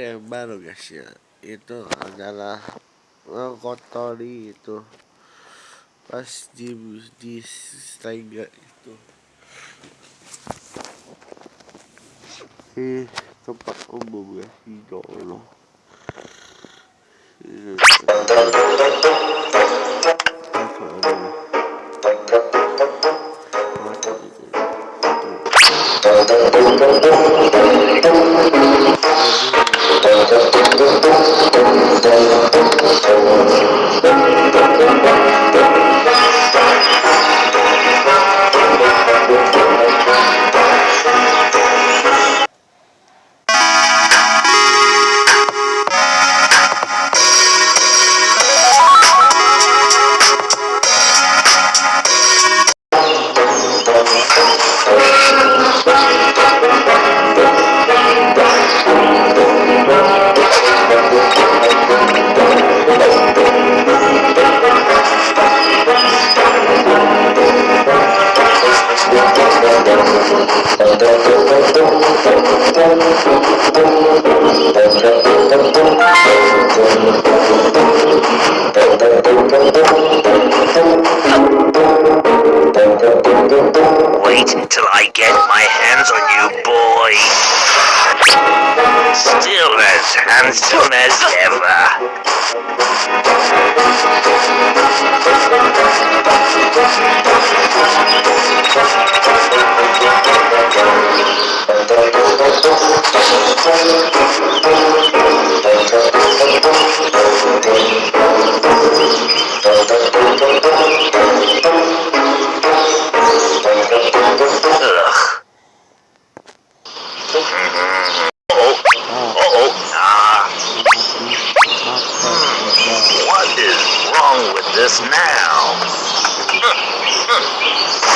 yang baru guys ya. Itu adalah mengkotori itu. Pas di di Steiger itu. Di tempat umum ya ya Allah Thank you. Wait until I get my hands on you, boy. Still as handsome as ever. This now?